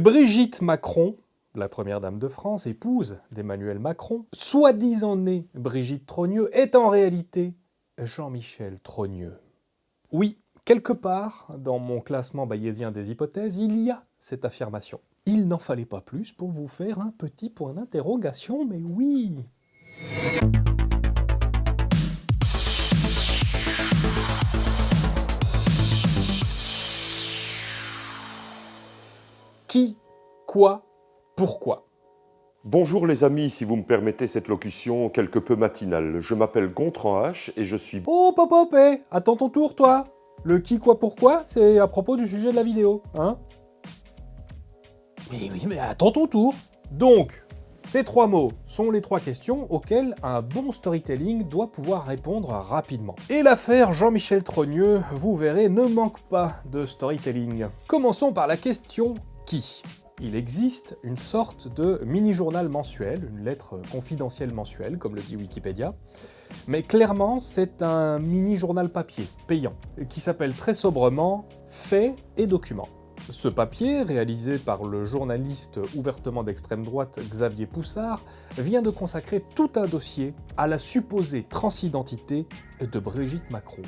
Brigitte Macron, la première dame de France, épouse d'Emmanuel Macron, soi-disant née Brigitte Trogneux, est en réalité Jean-Michel Trogneux. Oui, quelque part, dans mon classement bayésien des hypothèses, il y a cette affirmation. Il n'en fallait pas plus pour vous faire un petit point d'interrogation, mais oui Qui Quoi Pourquoi? Bonjour les amis, si vous me permettez cette locution quelque peu matinale. Je m'appelle Gontran H et je suis... Oh, pop, pop, eh Attends ton tour, toi Le qui, quoi, pourquoi, c'est à propos du sujet de la vidéo, hein? Mais oui, mais attends ton tour Donc, ces trois mots sont les trois questions auxquelles un bon storytelling doit pouvoir répondre rapidement. Et l'affaire Jean-Michel Trogneux, vous verrez, ne manque pas de storytelling. Commençons par la question « qui ?» il existe une sorte de mini-journal mensuel, une lettre confidentielle mensuelle, comme le dit Wikipédia, mais clairement c'est un mini-journal papier, payant, qui s'appelle très sobrement « Faits et documents ». Ce papier, réalisé par le journaliste ouvertement d'extrême droite Xavier Poussard, vient de consacrer tout un dossier à la supposée transidentité de Brigitte Macron.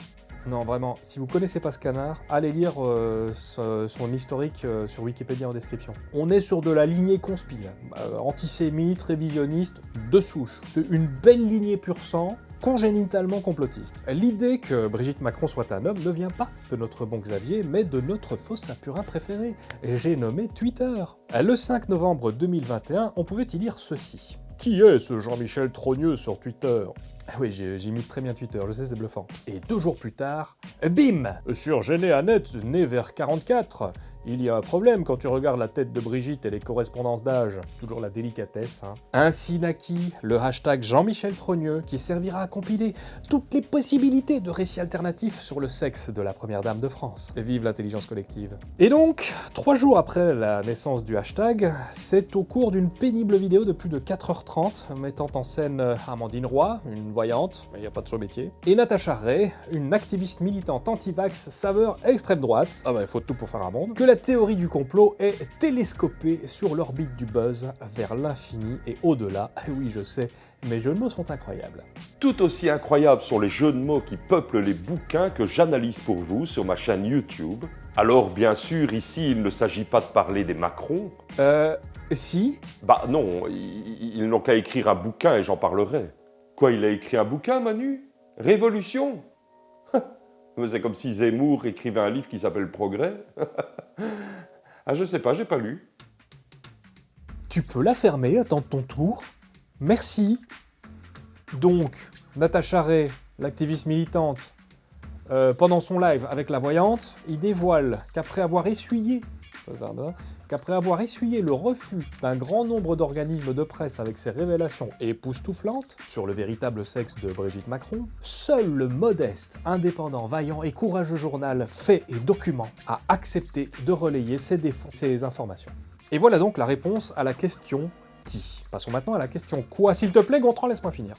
Non, vraiment, si vous connaissez pas ce canard, allez lire euh, son historique euh, sur Wikipédia en description. On est sur de la lignée conspire, euh, antisémite, révisionniste, de souche. C'est une belle lignée pur sang, congénitalement complotiste. L'idée que Brigitte Macron soit un homme ne vient pas de notre bon Xavier, mais de notre faux sapurin préféré, j'ai nommé Twitter. Le 5 novembre 2021, on pouvait y lire ceci. Qui est ce Jean-Michel Trogneux sur Twitter? Ah oui, j'imite très bien Twitter, je sais, c'est bluffant. Et deux jours plus tard, bim Sur Généanet, né vers 44, il y a un problème quand tu regardes la tête de Brigitte et les correspondances d'âge. Toujours la délicatesse, hein. Ainsi naquit le hashtag Jean-Michel Trogneux, qui servira à compiler toutes les possibilités de récits alternatifs sur le sexe de la première dame de France. Et vive l'intelligence collective. Et donc, trois jours après la naissance du hashtag, c'est au cours d'une pénible vidéo de plus de 4h30, mettant en scène Amandine Roy, une voyante, mais il n'y a pas de son métier, et Natacha Ray, une activiste militante anti-vax saveur extrême droite, ah bah il faut tout pour faire un monde, que la la théorie du complot est télescopée sur l'orbite du buzz vers l'infini et au-delà. Ah oui, je sais, mes jeux de mots sont incroyables. Tout aussi incroyables sont les jeux de mots qui peuplent les bouquins que j'analyse pour vous sur ma chaîne YouTube. Alors bien sûr, ici, il ne s'agit pas de parler des Macron. Euh, si Bah non, ils, n'ont qu'à écrire un bouquin et j'en parlerai. Quoi, il a écrit un bouquin, Manu? Révolution? C'est comme si Zemmour écrivait un livre qui s'appelle Progrès. ah, je sais pas, j'ai pas lu. Tu peux la fermer, attends ton tour. Merci. Donc, Natacha Ray, l'activiste militante, euh, pendant son live avec la voyante, il dévoile qu'après avoir essuyé qu'après avoir essuyé le refus d'un grand nombre d'organismes de presse avec ses révélations époustouflantes sur le véritable sexe de Brigitte Macron, seul le modeste, indépendant, vaillant et courageux journal Fait et Documents a accepté de relayer ces, ces informations. Et voilà donc la réponse à la question qui. Passons maintenant à la question quoi. S'il te plaît, Gontran, laisse-moi finir.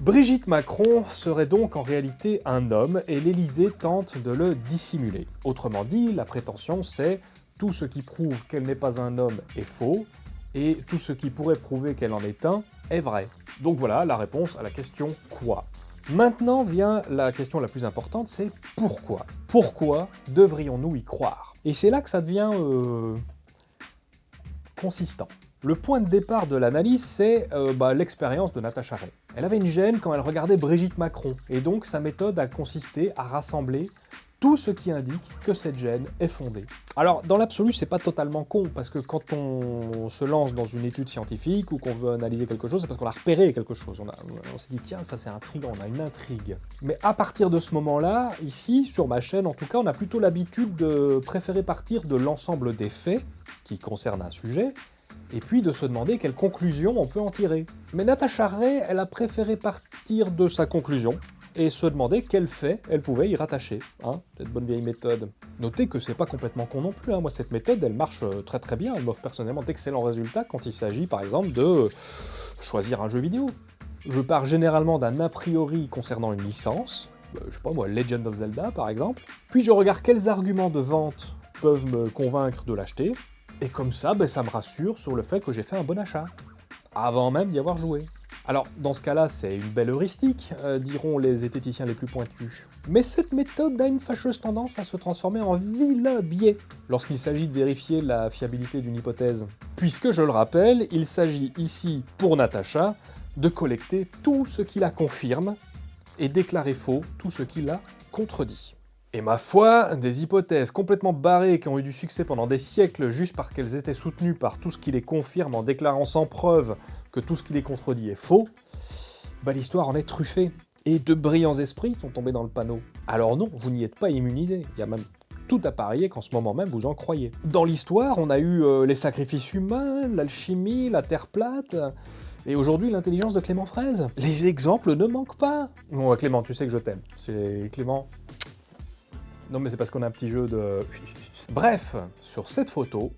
Brigitte Macron serait donc en réalité un homme et l'Élysée tente de le dissimuler. Autrement dit, la prétention c'est tout ce qui prouve qu'elle n'est pas un homme est faux, et tout ce qui pourrait prouver qu'elle en est un est vrai. Donc voilà la réponse à la question « quoi ?» Maintenant vient la question la plus importante, c'est pourquoi Pourquoi devrions-nous y croire? Et c'est là que ça devient... Euh, consistant. Le point de départ de l'analyse, c'est euh, bah, l'expérience de Natacha Ray. Elle avait une gêne quand elle regardait Brigitte Macron, et donc sa méthode a consisté à rassembler tout ce qui indique que cette gêne est fondée. Alors, dans l'absolu, c'est pas totalement con, parce que quand on se lance dans une étude scientifique ou qu'on veut analyser quelque chose, c'est parce qu'on a repéré quelque chose. On, on s'est dit, tiens, ça c'est intriguant, on a une intrigue. Mais à partir de ce moment-là, ici, sur ma chaîne en tout cas, on a plutôt l'habitude de préférer partir de l'ensemble des faits qui concernent un sujet, et puis de se demander quelle conclusion on peut en tirer. Mais Natacha Ray, elle a préféré partir de sa conclusion, et se demander quel fait elle pouvait y rattacher, hein, cette bonne vieille méthode. Notez que c'est pas complètement con non plus, hein. moi cette méthode elle marche euh, très très bien, elle m'offre personnellement d'excellents résultats quand il s'agit par exemple de choisir un jeu vidéo. Je pars généralement d'un a priori concernant une licence, euh, je sais pas moi, Legend of Zelda par exemple, puis je regarde quels arguments de vente peuvent me convaincre de l'acheter, et comme ça, ben, ça me rassure sur le fait que j'ai fait un bon achat, avant même d'y avoir joué. Alors, dans ce cas-là, c'est une belle heuristique, euh, diront les zététiciens les plus pointus. Mais cette méthode a une fâcheuse tendance à se transformer en vilain biais lorsqu'il s'agit de vérifier la fiabilité d'une hypothèse. Puisque, je le rappelle, il s'agit ici, pour Natacha, de collecter tout ce qui la confirme et déclarer faux tout ce qui la contredit. Et ma foi, des hypothèses complètement barrées qui ont eu du succès pendant des siècles juste parce qu'elles étaient soutenues par tout ce qui les confirme en déclarant sans preuve que tout ce qui les contredit est faux, bah l'histoire en est truffée. Et de brillants esprits sont tombés dans le panneau. Alors non, vous n'y êtes pas immunisé. Il y a même tout à parier qu'en ce moment même vous en croyez. Dans l'histoire, on a eu euh, les sacrifices humains, l'alchimie, la terre plate, et aujourd'hui l'intelligence de Clément Fraise. Les exemples ne manquent pas. Bon, Clément, tu sais que je t'aime. C'est Clément. Non mais c'est parce qu'on a un petit jeu de... Bref, sur cette photo,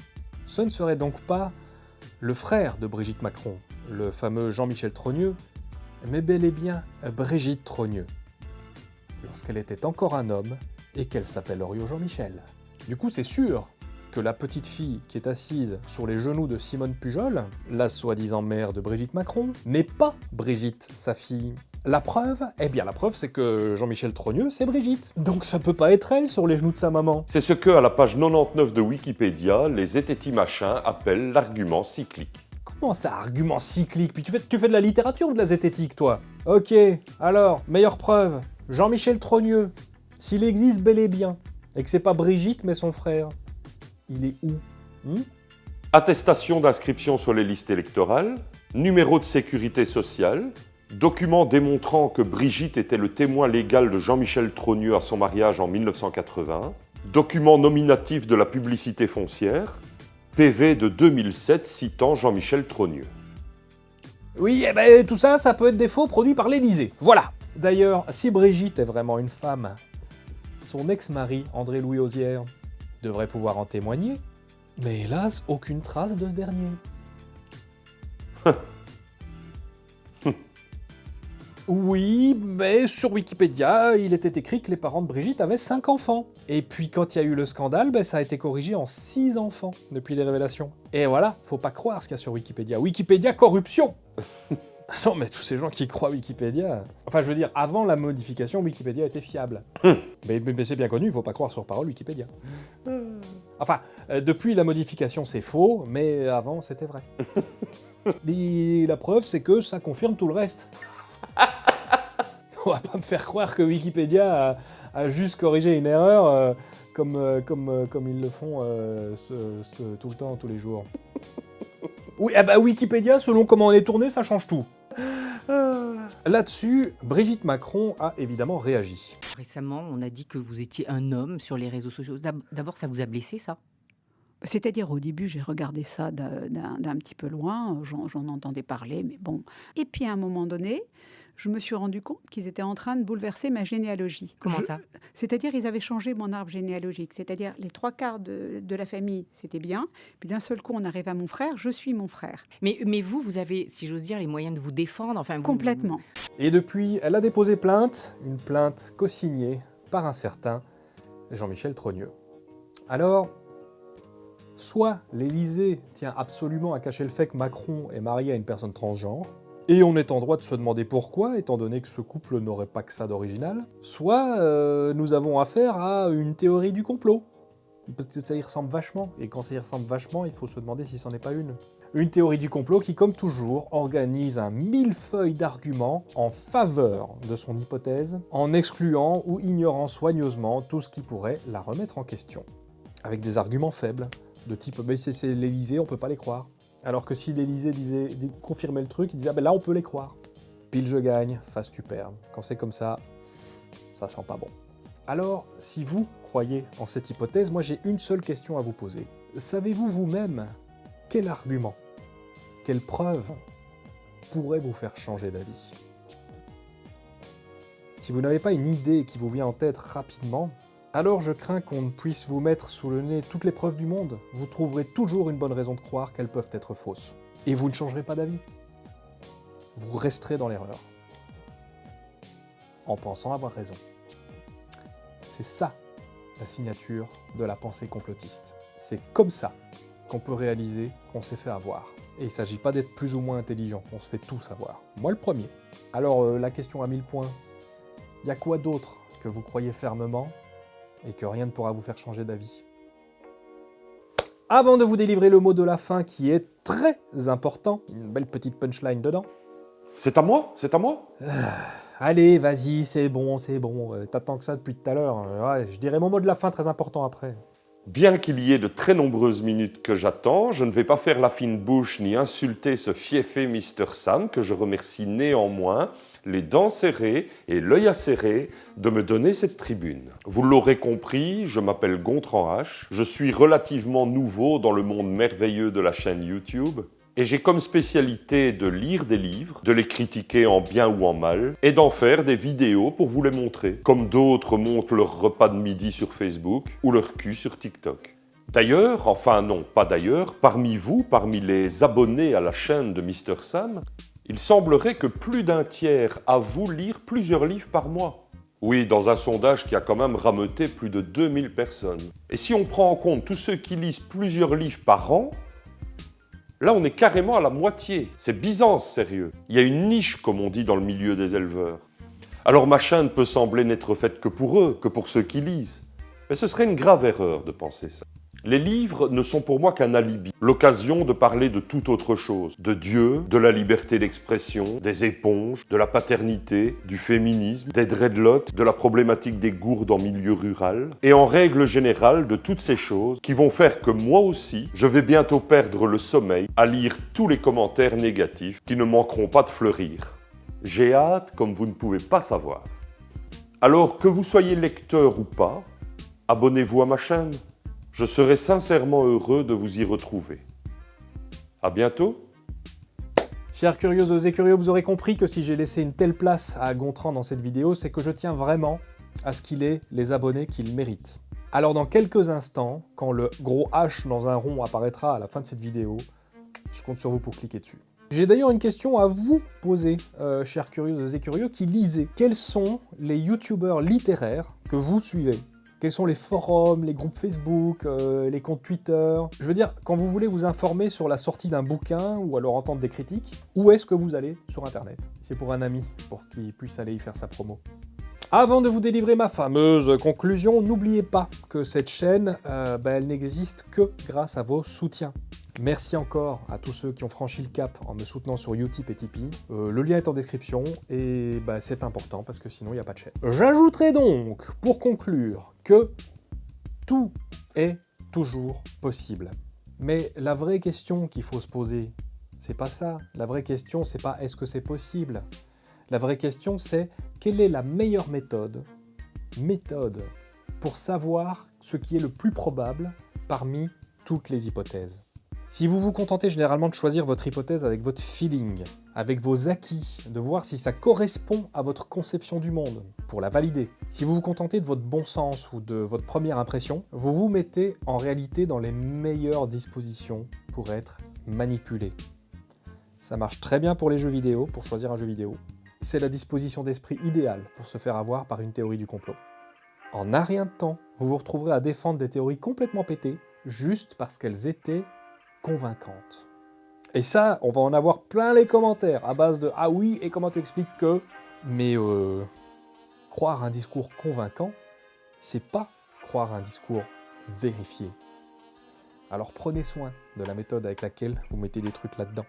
ce ne serait donc pas le frère de Brigitte Macron, le fameux Jean-Michel Trogneux, mais bel et bien Brigitte Trogneux, lorsqu'elle était encore un homme et qu'elle s'appelle Orio Jean-Michel. Du coup, c'est sûr que la petite fille qui est assise sur les genoux de Simone Pujol, la soi-disant mère de Brigitte Macron, n'est pas Brigitte, sa fille. La preuve Eh bien la preuve c'est que Jean-Michel Trogneux c'est Brigitte. Donc ça peut pas être elle sur les genoux de sa maman. C'est ce que, à la page 99 de Wikipédia, les zététi machins appellent l'argument cyclique. Comment ça, argument cyclique? Puis tu fais, tu fais de la littérature ou de la zététique, toi? Ok, alors, meilleure preuve, Jean-Michel Trogneux, s'il existe bel et bien, et que c'est pas Brigitte mais son frère, il est où? Hmm? Attestation d'inscription sur les listes électorales, numéro de sécurité sociale, document démontrant que Brigitte était le témoin légal de Jean-Michel Trogneux à son mariage en 1980, document nominatif de la publicité foncière, PV de 2007 citant Jean-Michel Trogneux. Oui, eh ben, tout ça, ça peut être des faux produits par l'Élysée. Voilà D'ailleurs, si Brigitte est vraiment une femme, son ex-mari, André-Louis Osière, devrait pouvoir en témoigner, mais hélas, aucune trace de ce dernier. Oui, mais sur Wikipédia, il était écrit que les parents de Brigitte avaient 5 enfants. Et puis quand il y a eu le scandale, ben, ça a été corrigé en 6 enfants depuis les révélations. Et voilà, faut pas croire ce qu'il y a sur Wikipédia. Wikipédia corruption Non mais tous ces gens qui croient Wikipédia... Enfin je veux dire, avant la modification, Wikipédia était fiable. mais, mais c'est bien connu, il faut pas croire sur parole Wikipédia. Enfin, euh, depuis la modification c'est faux, mais avant c'était vrai. Et la preuve c'est que ça confirme tout le reste. On va pas me faire croire que Wikipédia a, a juste corrigé une erreur euh, comme, euh, comme, euh, comme ils le font euh, ce- ce- tout le temps, tous les jours. Oui, ah bah Wikipédia, selon comment on est tourné, ça change tout. Là-dessus, Brigitte Macron a évidemment réagi. Récemment, on a dit que vous étiez un homme sur les réseaux sociaux. D'ab- D'abord, ça vous a blessé, ça? C'est-à-dire, au début, j'ai regardé ça d'un petit peu loin, j'en j'en entendais parler, mais bon. Et puis, à un moment donné, je me suis rendu compte qu'ils étaient en train de bouleverser ma généalogie. Comment Je- ça? C'est-à-dire, ils avaient changé mon arbre généalogique. C'est-à-dire, les trois quarts de, de la famille, c'était bien. Puis d'un seul coup, on arrive à mon frère, je suis mon frère. mais, mais vous, vous avez, si j'ose dire, les moyens de vous défendre. Enfin, vous- Complètement. Et depuis, elle a déposé plainte, une plainte co-signée par un certain Jean-Michel Trogneux. Alors, soit l'Élysée tient absolument à cacher le fait que Macron est marié à une personne transgenre, et on est en droit de se demander pourquoi, étant donné que ce couple n'aurait pas que ça d'original, soit euh, nous avons affaire à une théorie du complot. Parce que ça y ressemble vachement, et quand ça y ressemble vachement, il faut se demander si c'en est pas une. Une théorie du complot qui, comme toujours, organise un millefeuille d'arguments en faveur de son hypothèse, en excluant ou ignorant soigneusement tout ce qui pourrait la remettre en question. Avec des arguments faibles, de type « mais c'est l'Élysée, on peut pas les croire ». Alors que si l'Élysée disait, confirmait le truc, il disait « ah ben là on peut les croire ». Pile je gagne, face tu perds. Quand c'est comme ça, ça sent pas bon. Alors, si vous croyez en cette hypothèse, moi j'ai une seule question à vous poser. Savez-vous vous-même quel argument, quelle preuve pourrait vous faire changer d'avis? Si vous n'avez pas une idée qui vous vient en tête rapidement, alors je crains qu'on ne puisse vous mettre sous le nez toutes les preuves du monde. Vous trouverez toujours une bonne raison de croire qu'elles peuvent être fausses. Et vous ne changerez pas d'avis. Vous resterez dans l'erreur. En pensant avoir raison. C'est ça la signature de la pensée complotiste. C'est comme ça qu'on peut réaliser qu'on s'est fait avoir. Et il ne s'agit pas d'être plus ou moins intelligent, on se fait tout savoir. Moi le premier. Alors euh, la question à 1000 points, il y a quoi d'autre que vous croyez fermement et que rien ne pourra vous faire changer d'avis Avant de vous délivrer le mot de la fin qui est très important, une belle petite punchline dedans. C'est à moi? C'est à moi? Allez, vas-y, c'est bon, c'est bon, euh, t'attends que ça depuis tout à l'heure. Euh, ouais, je dirai mon mot de la fin très important après. Bien qu'il y ait de très nombreuses minutes que j'attends, je ne vais pas faire la fine bouche ni insulter ce fiefé Mr. Sam que je remercie néanmoins, les dents serrées et l'œil acéré, de me donner cette tribune. Vous l'aurez compris, je m'appelle Gontran H, je suis relativement nouveau dans le monde merveilleux de la chaîne YouTube, et j'ai comme spécialité de lire des livres, de les critiquer en bien ou en mal, et d'en faire des vidéos pour vous les montrer, comme d'autres montrent leur repas de midi sur Facebook ou leur cul sur TikTok. D'ailleurs, enfin non, pas d'ailleurs, parmi vous, parmi les abonnés à la chaîne de Mr Sam, il semblerait que plus d'un tiers avouent lire plusieurs livres par mois. Oui, dans un sondage qui a quand même rameuté plus de 2000 personnes. Et si on prend en compte tous ceux qui lisent plusieurs livres par an, Là, on est carrément à la moitié. C'est Byzance, sérieux. Il y a une niche, comme on dit dans le milieu des éleveurs. Alors ma chaîne peut sembler n'être faite que pour eux, que pour ceux qui lisent. Mais ce serait une grave erreur de penser ça. Les livres ne sont pour moi qu'un alibi, l'occasion de parler de toute autre chose, de Dieu, de la liberté d'expression, des éponges, de la paternité, du féminisme, des dreadlocks, de la problématique des gourdes en milieu rural, et en règle générale de toutes ces choses qui vont faire que moi aussi, je vais bientôt perdre le sommeil à lire tous les commentaires négatifs qui ne manqueront pas de fleurir. J'ai hâte comme vous ne pouvez pas savoir. Alors que vous soyez lecteur ou pas, abonnez-vous à ma chaîne je serai sincèrement heureux de vous y retrouver. À bientôt Chers curieuses et curieux, vous aurez compris que si j'ai laissé une telle place à Gontran dans cette vidéo, c'est que je tiens vraiment à ce qu'il ait les abonnés qu'il mérite. Alors dans quelques instants, quand le gros H dans un rond apparaîtra à la fin de cette vidéo, je compte sur vous pour cliquer dessus. J'ai d'ailleurs une question à vous poser, euh, chers curieuses et curieux, qui lisez. Quels sont les youtubeurs littéraires que vous suivez? Quels sont les forums, les groupes Facebook, euh, les comptes Twitter? Je veux dire, quand vous voulez vous informer sur la sortie d'un bouquin ou alors entendre des critiques, où est-ce que vous allez sur Internet? C'est pour un ami, pour qu'il puisse aller y faire sa promo. Avant de vous délivrer ma fameuse conclusion, n'oubliez pas que cette chaîne, euh, ben, elle n'existe que grâce à vos soutiens. Merci encore à tous ceux qui ont franchi le cap en me soutenant sur Utip et Tipeee. Euh, le lien est en description et bah, c'est important parce que sinon il n'y a pas de chaîne. J'ajouterai donc, pour conclure, que tout est toujours possible. Mais la vraie question qu'il faut se poser, c'est pas ça. La vraie question, c'est pas est-ce que c'est possible? La vraie question, c'est quelle est la meilleure méthode, méthode pour savoir ce qui est le plus probable parmi toutes les hypothèses? Si vous vous contentez généralement de choisir votre hypothèse avec votre feeling, avec vos acquis, de voir si ça correspond à votre conception du monde, pour la valider, si vous vous contentez de votre bon sens ou de votre première impression, vous vous mettez en réalité dans les meilleures dispositions pour être manipulé. Ça marche très bien pour les jeux vidéo, pour choisir un jeu vidéo. C'est la disposition d'esprit idéale pour se faire avoir par une théorie du complot. En un rien de temps, vous vous retrouverez à défendre des théories complètement pétées, juste parce qu'elles étaient convaincante. Et ça, on va en avoir plein les commentaires, à base de « Ah oui, et comment tu expliques que ?» Mais euh, croire un discours convaincant, c'est pas croire un discours vérifié. Alors prenez soin de la méthode avec laquelle vous mettez des trucs là-dedans.